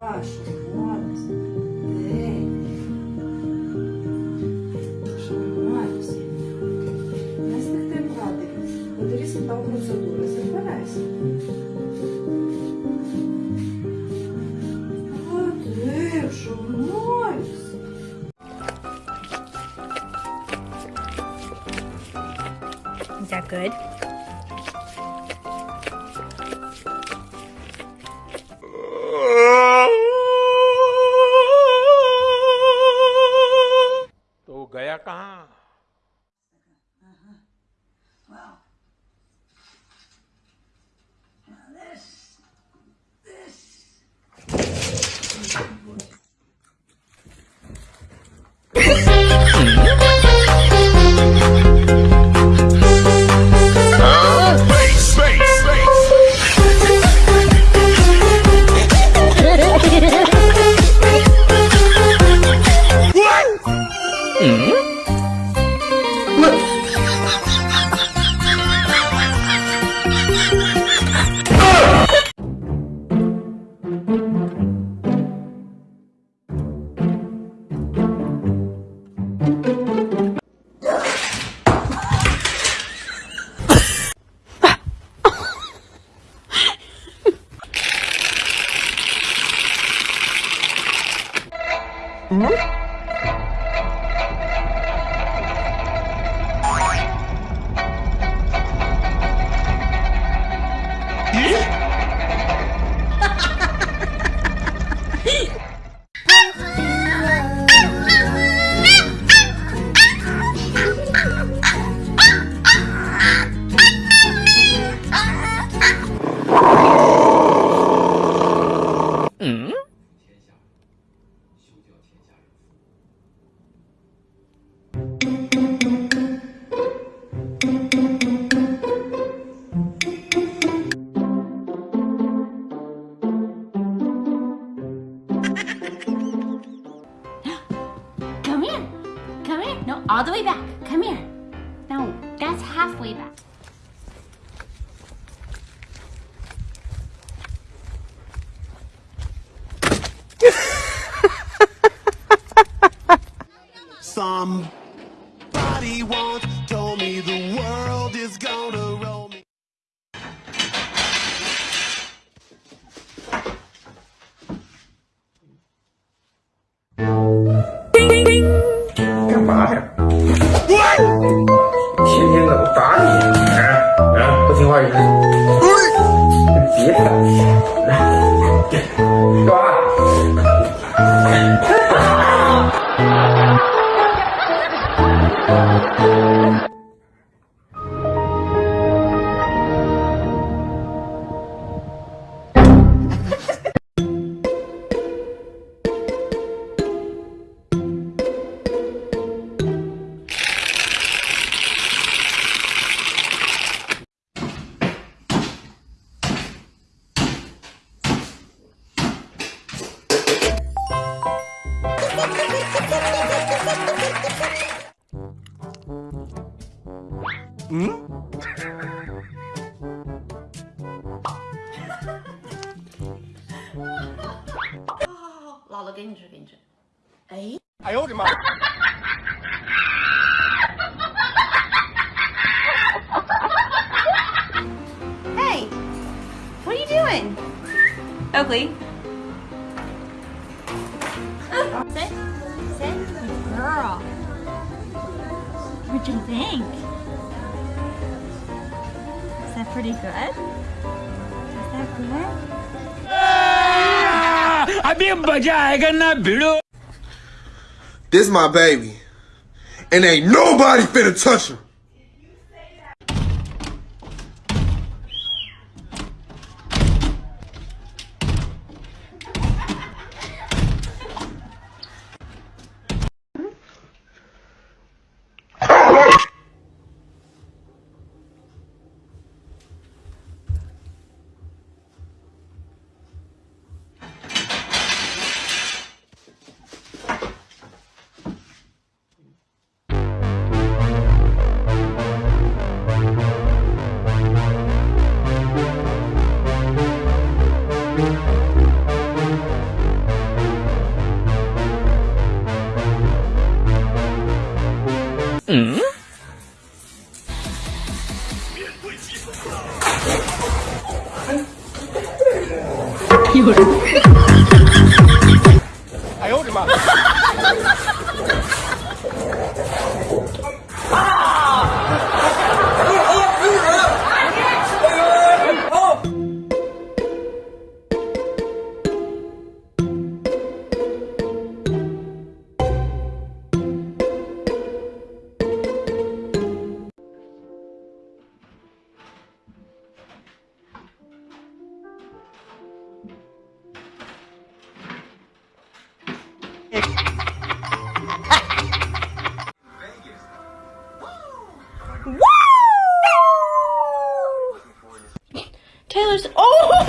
Ваша радость, день, шамайся, не стихти брати, подарі свята процедури, забирайся. Води, шамайся. Is that good? 嗯？Mm-hmm. All the way back. Come here. No, that's halfway back. Somebody 姥姥给你吃，给你吃。哎呦我的妈！Hey, what are you doing? Oakley. what you think. Is that pretty good? Is that good? Abhi baja my baby, and ain't nobody finna touch her. 哎呦我的妈！Taylor's. Oh!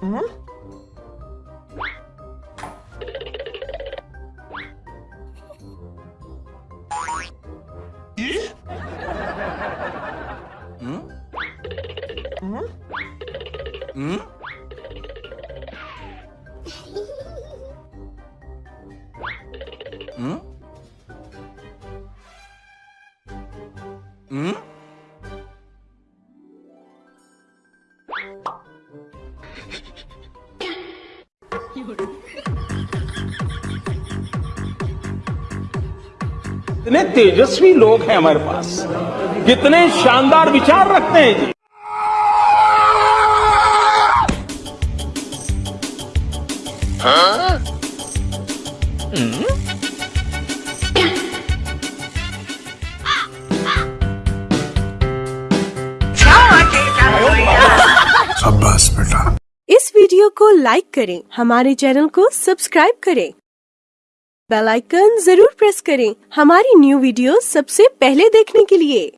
Hmm? Hmm? Hmm? कितने तेजस्वी लोग हैं हमारे पास। कितने शानदार विचार रखते हैं जी। शाबाश को लाइक करें। हमारे चैनल को सब्सक्राइब करें। बेल आइकन ज़रूर प्रेस करें। हमारी न्यू वीडियो सबसे पहले देखने के लिए।